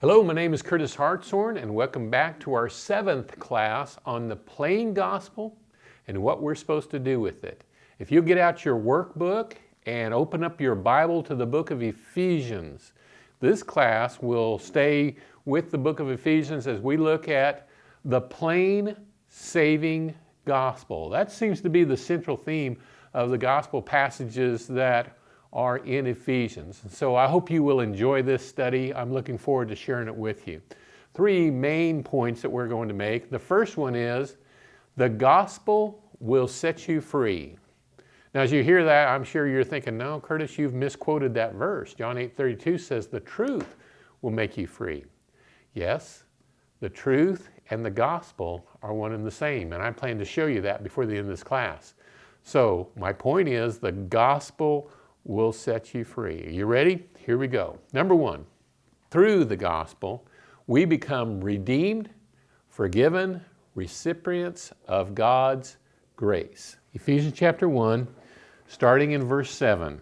Hello, my name is Curtis Hartshorn and welcome back to our seventh class on the plain gospel and what we're supposed to do with it. If you get out your workbook and open up your Bible to the book of Ephesians, this class will stay with the book of Ephesians as we look at the plain saving gospel. That seems to be the central theme of the gospel passages that are in Ephesians. So I hope you will enjoy this study. I'm looking forward to sharing it with you. Three main points that we're going to make. The first one is the gospel will set you free. Now, as you hear that, I'm sure you're thinking, no, Curtis, you've misquoted that verse. John 8 32 says, the truth will make you free. Yes, the truth and the gospel are one and the same, and I plan to show you that before the end of this class. So, my point is the gospel will set you free. Are you ready? Here we go. Number one, through the gospel, we become redeemed, forgiven, recipients of God's grace. Ephesians chapter 1, starting in verse 7.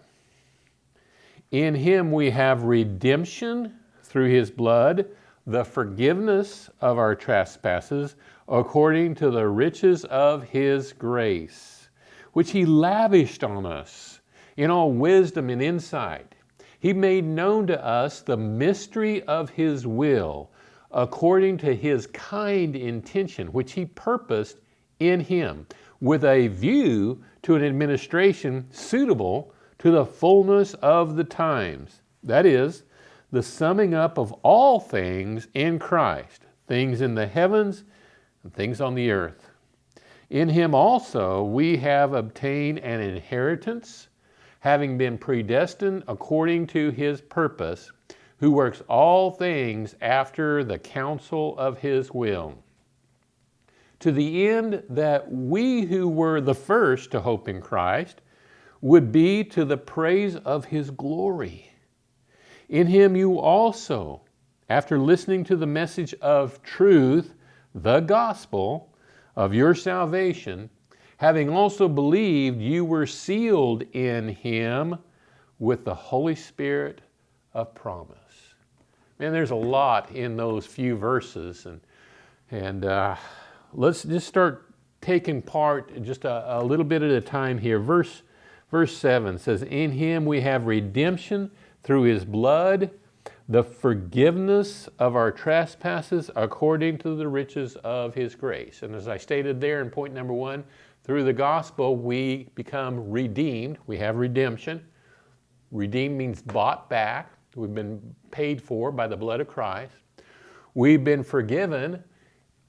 In him we have redemption through his blood, the forgiveness of our trespasses, according to the riches of his grace, which he lavished on us in all wisdom and insight. He made known to us the mystery of his will, according to his kind intention, which he purposed in him with a view to an administration suitable to the fullness of the times. That is, the summing up of all things in Christ, things in the heavens and things on the earth. In him also we have obtained an inheritance, having been predestined according to his purpose, who works all things after the counsel of his will to the end that we who were the first to hope in Christ would be to the praise of his glory. In him you also, after listening to the message of truth, the gospel of your salvation, having also believed, you were sealed in him with the Holy Spirit of promise. Man, there's a lot in those few verses, and, and uh, let's just start taking part just a, a, little bit at a time here. Verse, verse 7 says, In him we have redemption through his blood, the forgiveness of our trespasses according to the riches of his grace. And as I stated there in point number one, through the gospel we become redeemed. We have redemption. Redeemed means bought back. We've been paid for by the blood of Christ. We've been forgiven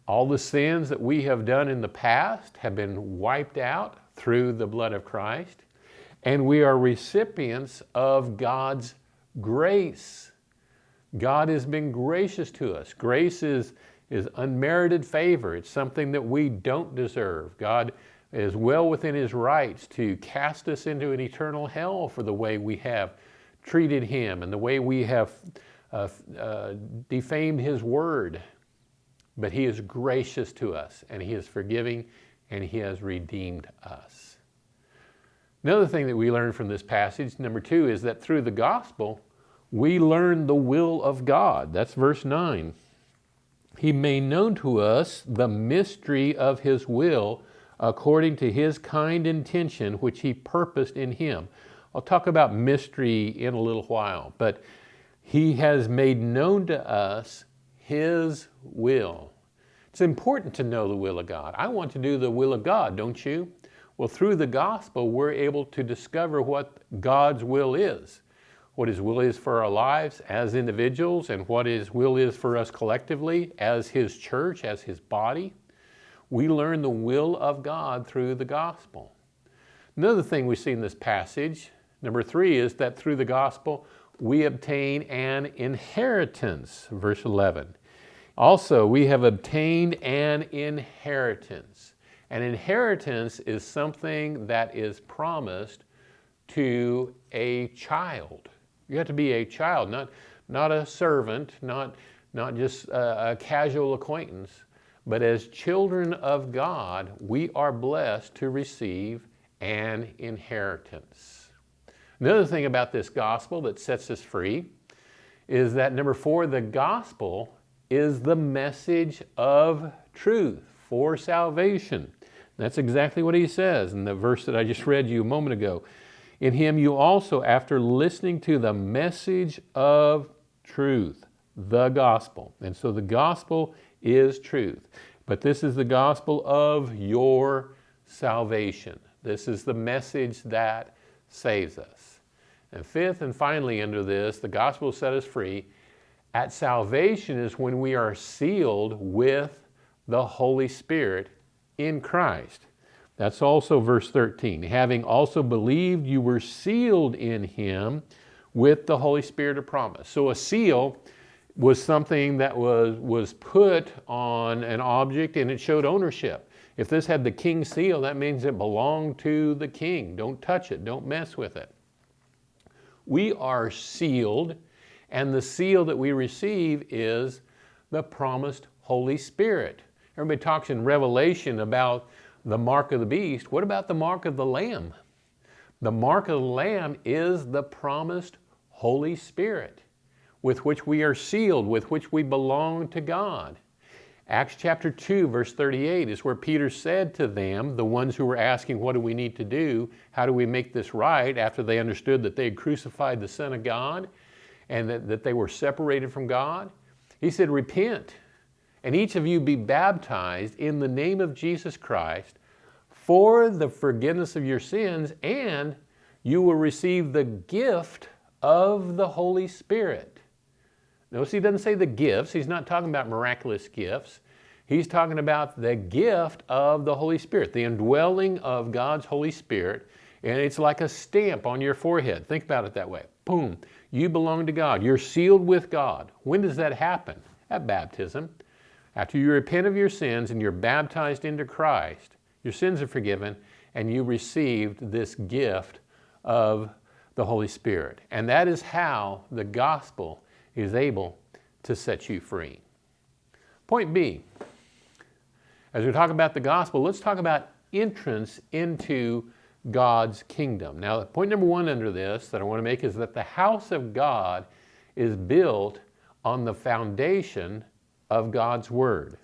all the sins that we have done in the past have been wiped out through the blood of Christ, and we are recipients of God's grace. God has been gracious to us. Grace is, is unmerited favor. It's something that we don't deserve. God is well within his rights to cast us into an eternal hell for the way we have treated him and the way we have uh, uh, defamed his word but he is gracious to us and he is forgiving and he has redeemed us. Another thing that we learn from this passage, number two, is that through the gospel, we learn the will of God. That's verse 9. He made known to us the mystery of his will according to his kind intention which he purposed in him. I'll talk about mystery in a little while, but he has made known to us his will. It's important to know the will of God. I want to do the will of God, don't you? Well, through the gospel, we're able to discover what God's will is, what His will is for our lives as individuals, and what His will is for us collectively as His church, as His body. We learn the will of God through the gospel. Another thing we see in this passage, number three, is that through the gospel, we obtain an inheritance, verse 11. Also, we have obtained an inheritance. An inheritance is something that is promised to a child. You have to be a child, not, not a servant, not, not just a, a casual acquaintance, but as children of God, we are blessed to receive an inheritance. Another thing about this gospel that sets us free is that number four, the gospel is the message of truth for salvation. That's exactly what he says in the verse that I just read you a moment ago. In him you also, after listening to the message of truth, the gospel. And so the gospel is truth. But this is the gospel of your salvation. This is the message that saves us. And fifth and finally under this, the gospel set us free. At salvation is when we are sealed with the Holy Spirit in Christ. That's also verse 13. Having also believed, you were sealed in him with the Holy Spirit of promise. So a seal was something that was, was put on an object and it showed ownership. If this had the king's seal, that means it belonged to the king. Don't touch it, don't mess with it. We are sealed, and the seal that we receive is the promised Holy Spirit. Everybody talks in Revelation about the mark of the beast. What about the mark of the Lamb? The mark of the Lamb is the promised Holy Spirit with which we are sealed, with which we belong to God. Acts chapter 2, verse 38 is where Peter said to them, the ones who were asking, What do we need to do? How do we make this right? after they understood that they had crucified the Son of God and that, that they were separated from God. He said, Repent, and each of you be baptized in the name of Jesus Christ for the forgiveness of your sins, and you will receive the gift of the Holy Spirit. Notice he doesn't say the gifts. He's not talking about miraculous gifts. He's talking about the gift of the Holy Spirit, the indwelling of God's Holy Spirit. And it's like a stamp on your forehead. Think about it that way. Boom. You belong to God. You're sealed with God. When does that happen? At baptism. After you repent of your sins and you're baptized into Christ, your sins are forgiven and you received this gift of the Holy Spirit. And that is how the gospel is able to set you free. Point B, as we talk about the gospel, let's talk about entrance into God's kingdom. Now, point number one under this that I want to make is that the house of God is built on the foundation of God's Word.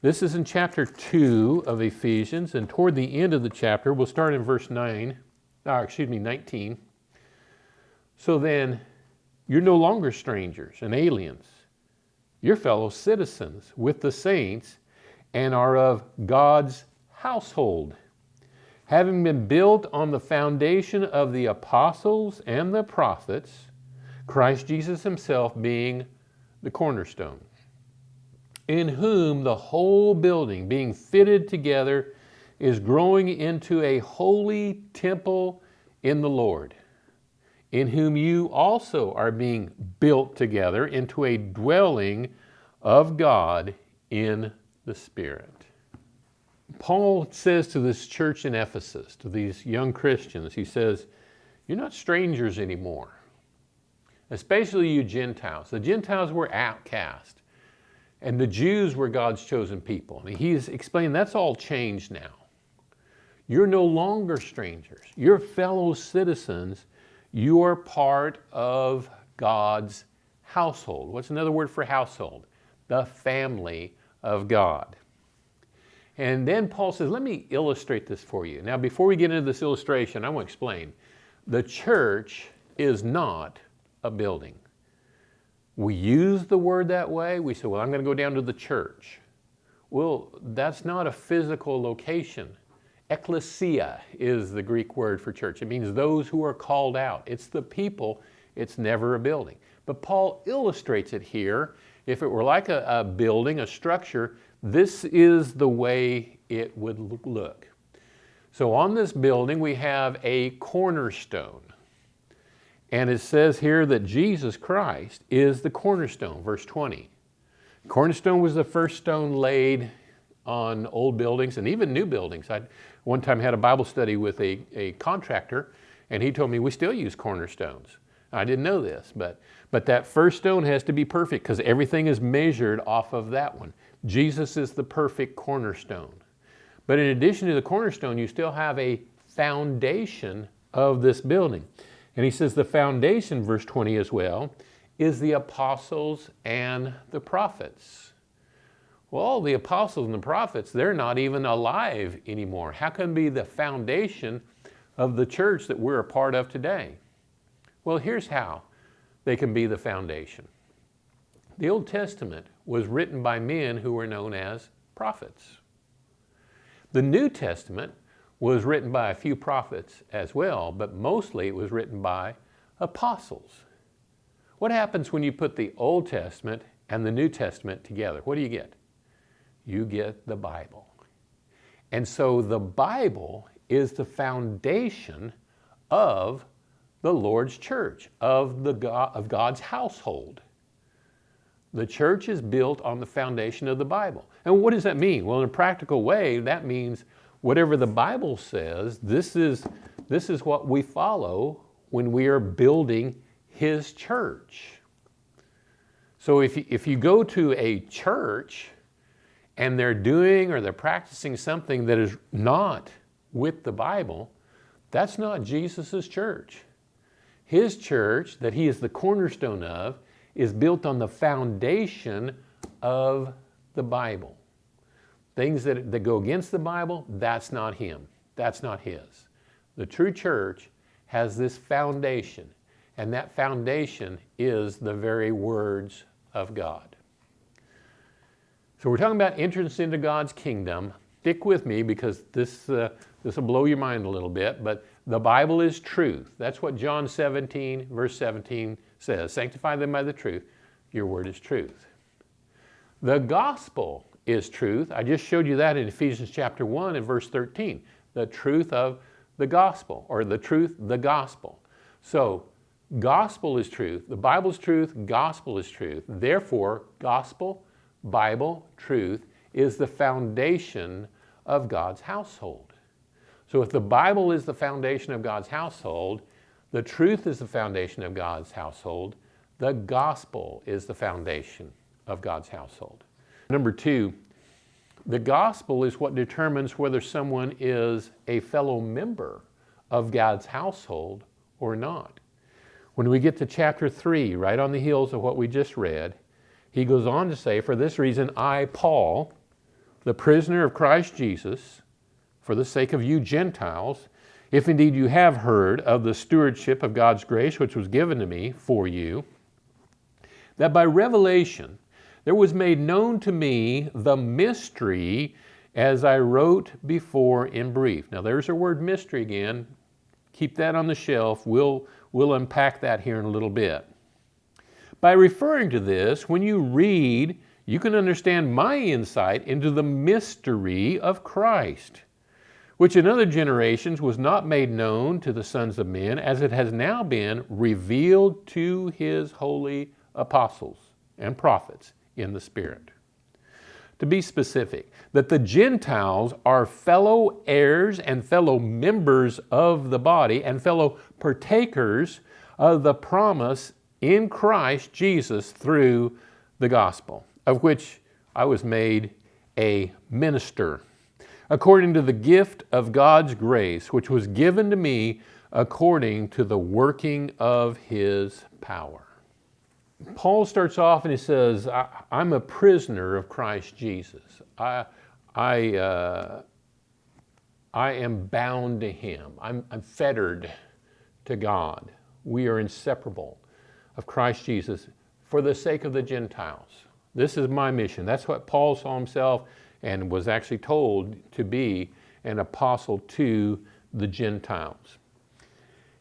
This is in chapter 2 of Ephesians, and toward the end of the chapter, we'll start in verse 9, or uh, excuse me, 19. So then, you're no longer strangers and aliens. You're fellow citizens with the saints and are of God's household, having been built on the foundation of the apostles and the prophets, Christ Jesus himself being the cornerstone in whom the whole building being fitted together is growing into a holy temple in the Lord, in whom you also are being built together into a dwelling of God in the Spirit. Paul says to this church in Ephesus, to these young Christians, he says, You're not strangers anymore, especially you Gentiles. The Gentiles were outcast. And the Jews were God's chosen people. And he's explained that's all changed now. You're no longer strangers. You're fellow citizens. You are part of God's household. What's another word for household? The family of God. And then Paul says, let me illustrate this for you. Now, before we get into this illustration, I want to explain. The church is not a building. We use the word that way. We say, well, I'm going to go down to the church. Well, that's not a physical location. Ecclesia is the Greek word for church. It means those who are called out. It's the people, it's never a building. But Paul illustrates it here. If it were like a, a building, a structure, this is the way it would look. So on this building, we have a cornerstone. And it says here that Jesus Christ is the cornerstone, verse 20. Cornerstone was the first stone laid on old buildings and even new buildings. I one time had a Bible study with a, a contractor and he told me we still use cornerstones. I didn't know this, but, but that first stone has to be perfect because everything is measured off of that one. Jesus is the perfect cornerstone. But in addition to the cornerstone, you still have a foundation of this building. And he says the foundation, verse 20 as well, is the apostles and the prophets. Well, the apostles and the prophets, they're not even alive anymore. How can be the foundation of the church that we're a part of today? Well, here's how they can be the foundation. The Old Testament was written by men who were known as prophets. The New Testament was written by a few prophets as well, but mostly it was written by apostles. What happens when you put the Old Testament and the New Testament together? What do you get? You get the Bible. And so the Bible is the foundation of the Lord's church, of, the God, of God's household. The church is built on the foundation of the Bible. And what does that mean? Well, in a practical way, that means whatever the Bible says, this is, this is what we follow when we are building His church. So if you, if you go to a church and they're doing or they're practicing something that is not with the Bible, that's not Jesus' church. His church, that he is the cornerstone of, is built on the foundation of the Bible. Things that, that go against the Bible, that's not him. That's not his. The true church has this foundation, and that foundation is the very words of God. So we're talking about entrance into God's kingdom. Stick with me because this, uh, this will blow your mind a little bit, but the Bible is truth. That's what John 17, verse 17 says. Sanctify them by the truth. Your word is truth. The gospel is truth. I just showed you that in Ephesians chapter 1 and verse 13. The truth of the gospel, or the truth, the gospel. So, gospel is truth, the Bible is truth, gospel is truth. Therefore, gospel, Bible, truth is the foundation of God's household. So if the Bible is the foundation of God's household, the truth is the foundation of God's household, the gospel is the foundation of God's household. Number two, the gospel is what determines whether someone is a fellow member of God's household or not. When we get to chapter 3, right on the heels of what we just read, he goes on to say, For this reason, I, Paul, the prisoner of Christ Jesus, for the sake of you Gentiles, if indeed you have heard of the stewardship of God's grace which was given to me for you, that by revelation there was made known to me the mystery as I wrote before in brief. Now there's our word mystery again. Keep that on the shelf. We'll, we'll unpack that here in a little bit. By referring to this, when you read, you can understand my insight into the mystery of Christ, which in other generations was not made known to the sons of men, as it has now been revealed to his holy apostles and prophets in the Spirit. To be specific, that the Gentiles are fellow heirs and fellow members of the body and fellow partakers of the promise in Christ Jesus through the gospel, of which I was made a minister, according to the gift of God's grace, which was given to me according to the working of His power. Paul starts off and he says, I, am a prisoner of Christ Jesus. I, I, uh, I am bound to Him. I'm, I'm fettered to God. We are inseparable of Christ Jesus for the sake of the Gentiles. This is my mission. That's what Paul saw himself and was actually told to be an apostle to the Gentiles.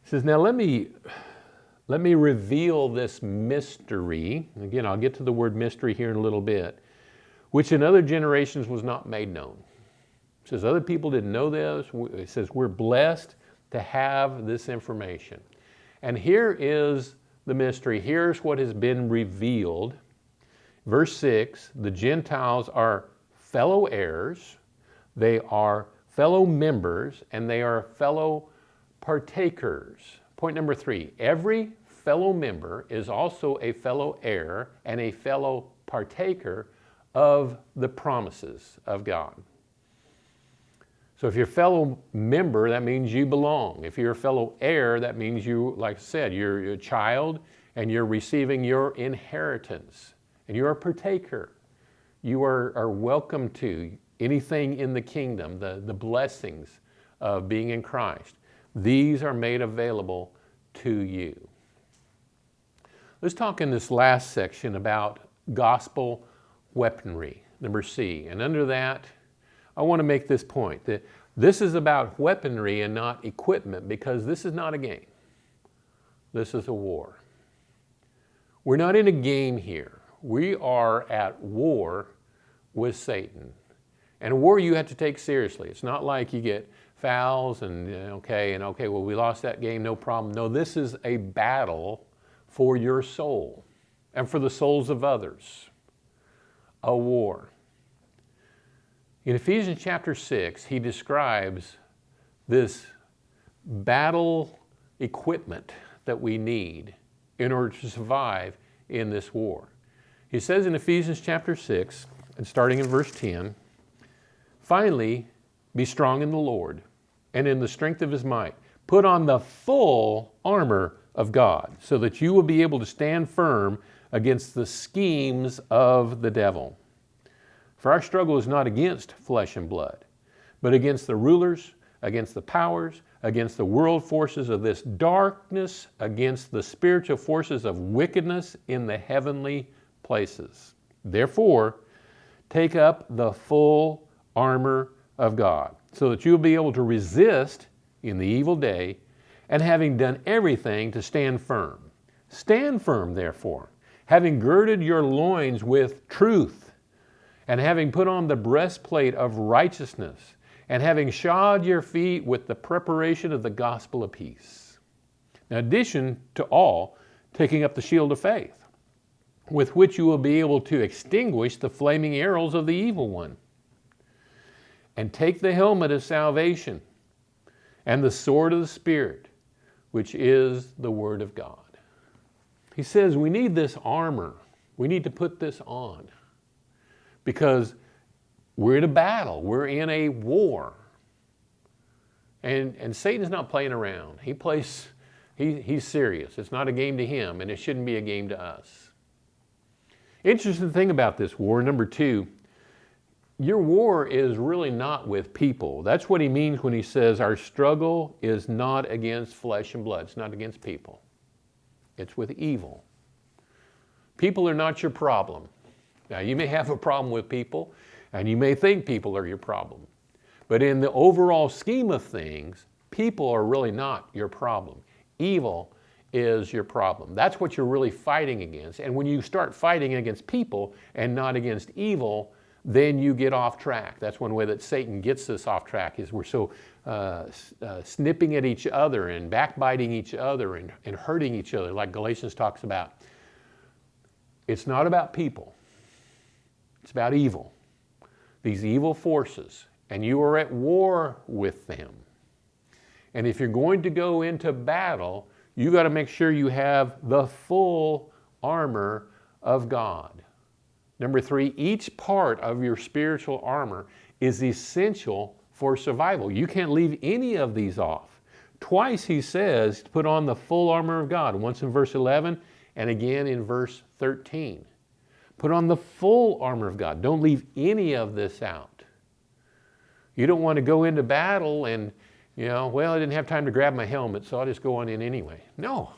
He says, Now let me let me reveal this mystery. Again, I'll get to the word mystery here in a little bit, which in other generations was not made known. It says other people didn't know this. It says we're blessed to have this information. And here is the mystery. Here's what has been revealed. Verse 6 the Gentiles are fellow heirs, they are fellow members, and they are fellow partakers. Point number three every fellow member is also a fellow heir and a fellow partaker of the promises of God. So if you're a fellow member, that means you belong. If you're a fellow heir, that means you, like I said, you're, a child and you're receiving your inheritance and you're a partaker. You are, are welcome to anything in the kingdom, the, the blessings of being in Christ. These are made available to you. Let's talk in this last section about gospel weaponry, number C. And under that, I want to make this point that this is about weaponry and not equipment because this is not a game. This is a war. We're not in a game here. We are at war with Satan. And a war you have to take seriously. It's not like you get fouls and okay, and okay, well, we lost that game, no problem. No, this is a battle for your soul and for the souls of others. A war. In Ephesians chapter 6, he describes this battle equipment that we need in order to survive in this war. He says in Ephesians chapter 6, and starting in verse 10, finally, be strong in the Lord and in the strength of his might. Put on the full armor of God so that you will be able to stand firm against the schemes of the devil. For our struggle is not against flesh and blood, but against the rulers, against the powers, against the world forces of this darkness, against the spiritual forces of wickedness in the heavenly places. Therefore, take up the full armor of God so that you'll be able to resist in the evil day and having done everything to stand firm. Stand firm, therefore, having girded your loins with truth, and having put on the breastplate of righteousness, and having shod your feet with the preparation of the gospel of peace. In addition to all, taking up the shield of faith, with which you will be able to extinguish the flaming arrows of the evil one. And take the helmet of salvation and the sword of the Spirit, which is the Word of God. He says we need this armor. We need to put this on because we're in a battle. We're in a war. And, and Satan's not playing around. He plays, he, he's serious. It's not a game to him, and it shouldn't be a game to us. Interesting thing about this war, number two, your war is really not with people. That's what he means when he says our struggle is not against flesh and blood. It's not against people. It's with evil. People are not your problem. Now, you may have a problem with people, and you may think people are your problem. But in the overall scheme of things, people are really not your problem. Evil is your problem. That's what you're really fighting against. And when you start fighting against people and not against evil, then you get off track. That's one way that Satan gets us off track is we're so uh, uh, snipping at each other and backbiting each other and, and hurting each other like Galatians talks about. It's not about people. It's about evil. These evil forces. And you are at war with them. And if you're going to go into battle, you got to make sure you have the full armor of God. Number three, each part of your spiritual armor is essential for survival. You can't leave any of these off. Twice he says put on the full armor of God, once in verse 11 and again in verse 13. Put on the full armor of God. Don't leave any of this out. You don't want to go into battle and, you know, well, I didn't have time to grab my helmet, so I'll just go on in anyway. No,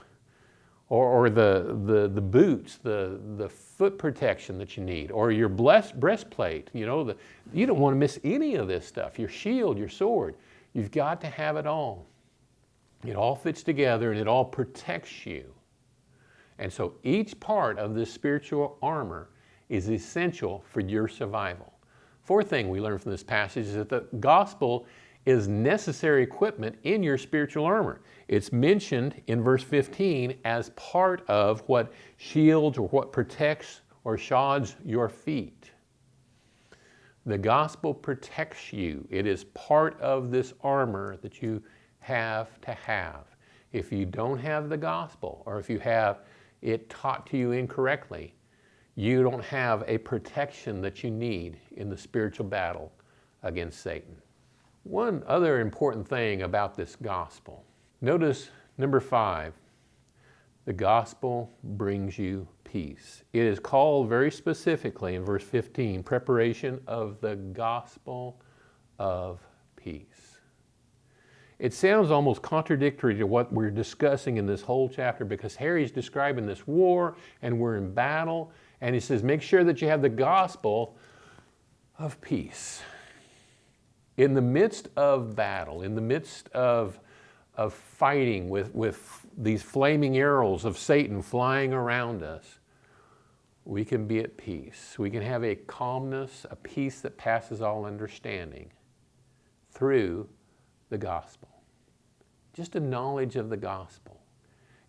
or, or the, the, the boots, the, the foot protection that you need, or your blessed breastplate. You know, the, you don't want to miss any of this stuff. Your shield, your sword. You've got to have it all. It all fits together and it all protects you. And so each part of this spiritual armor is essential for your survival. Fourth thing we learn from this passage is that the gospel is necessary equipment in your spiritual armor. It's mentioned in verse 15 as part of what shields or what protects or shods your feet. The gospel protects you. It is part of this armor that you have to have. If you don't have the gospel or if you have it taught to you incorrectly, you don't have a protection that you need in the spiritual battle against Satan. One other important thing about this gospel, notice number five, The gospel brings you peace. It is called very specifically in verse 15, preparation of the gospel of peace. It sounds almost contradictory to what we're discussing in this whole chapter because Harry's describing this war and we're in battle and he says, make sure that you have the gospel of peace. In the midst of battle, in the midst of, of fighting with, with these flaming arrows of Satan flying around us, we can be at peace. We can have a calmness, a peace that passes all understanding through the gospel. Just a knowledge of the gospel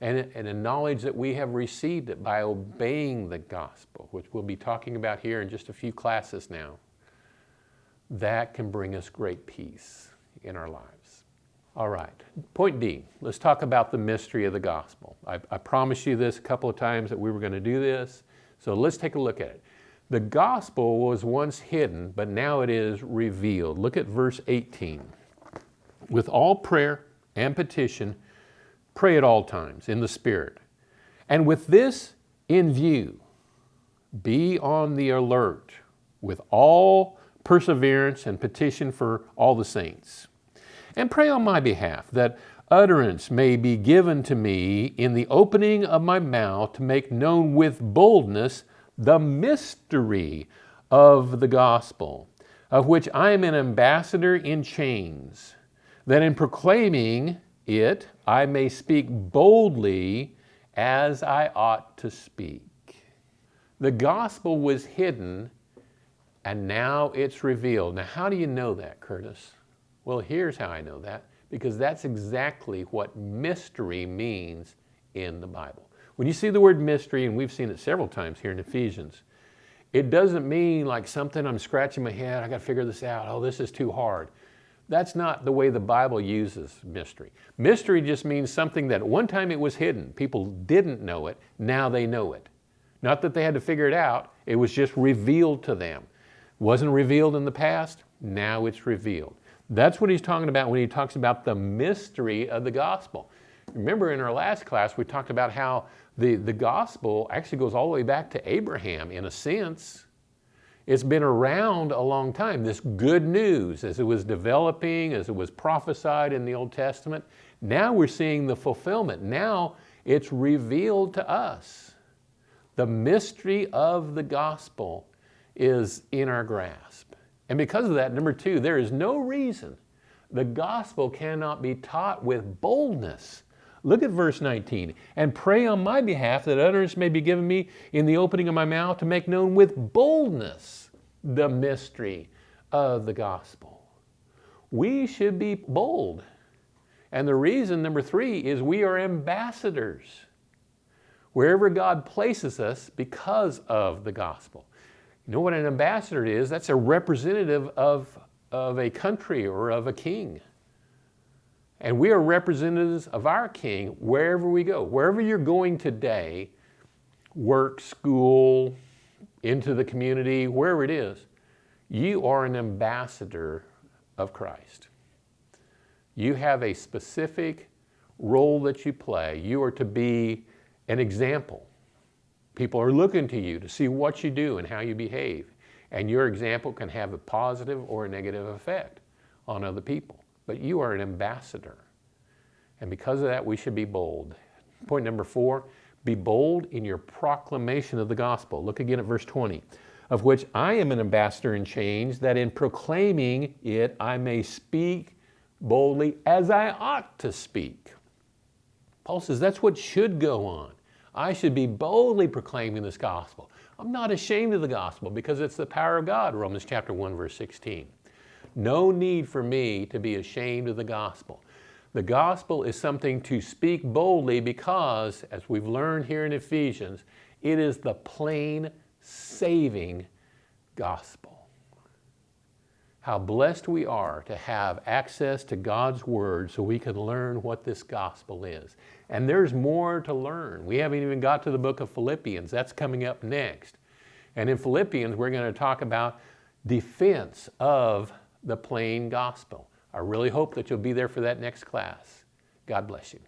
and, and a knowledge that we have received it by obeying the gospel, which we'll be talking about here in just a few classes now. That can bring us great peace in our lives. All right, point D, let's talk about the mystery of the gospel. I, I promised you this a couple of times that we were going to do this, so let's take a look at it. The gospel was once hidden, but now it is revealed. Look at verse 18. With all prayer and petition, pray at all times in the Spirit. And with this in view, be on the alert with all perseverance and petition for all the saints. And pray on my behalf that utterance may be given to me in the opening of my mouth to make known with boldness the mystery of the gospel, of which I am an ambassador in chains, that in proclaiming it I may speak boldly as I ought to speak. The gospel was hidden and now it's revealed. Now, how do you know that, Curtis? Well, here's how I know that because that's exactly what mystery means in the Bible. When you see the word mystery, and we've seen it several times here in Ephesians, it doesn't mean like something I'm scratching my head, I got to figure this out, oh, this is too hard. That's not the way the Bible uses mystery. Mystery just means something that one time it was hidden. People didn't know it, now they know it. Not that they had to figure it out, it was just revealed to them. Wasn't revealed in the past, now it's revealed. That's what he's talking about when he talks about the mystery of the gospel. Remember in our last class, we talked about how the, the gospel actually goes all the way back to Abraham in a sense. It's been around a long time. This good news, as it was developing, as it was prophesied in the Old Testament, now we're seeing the fulfillment. Now it's revealed to us. The mystery of the gospel is in our grasp. And because of that, number two, there is no reason the gospel cannot be taught with boldness Look at verse 19. And pray on my behalf that utterance may be given me in the opening of my mouth to make known with boldness the mystery of the gospel. We should be bold. And the reason, number three, is we are ambassadors wherever God places us because of the gospel. You know what an ambassador is? That's a representative of, of a country or of a king. And we are representatives of our King wherever we go. Wherever you're going today, work, school, into the community, wherever it is, you are an ambassador of Christ. You have a specific role that you play. You are to be an example. People are looking to you to see what you do and how you behave. And your example can have a positive or a negative effect on other people but you are an ambassador. And because of that, we should be bold. Point number four, be bold in your proclamation of the gospel. Look again at verse 20. Of which I am an ambassador in chains, that in proclaiming it I may speak boldly as I ought to speak. Paul says that's what should go on. I should be boldly proclaiming this gospel. I'm not ashamed of the gospel because it's the power of God, Romans chapter 1, verse 16. No need for me to be ashamed of the gospel. The gospel is something to speak boldly because, as we've learned here in Ephesians, it is the plain, saving gospel. How blessed we are to have access to God's Word so we can learn what this gospel is. And there's more to learn. We haven't even got to the book of Philippians. That's coming up next. And in Philippians, we're going to talk about defense of the plain gospel. I really hope that you'll be there for that next class. God bless you.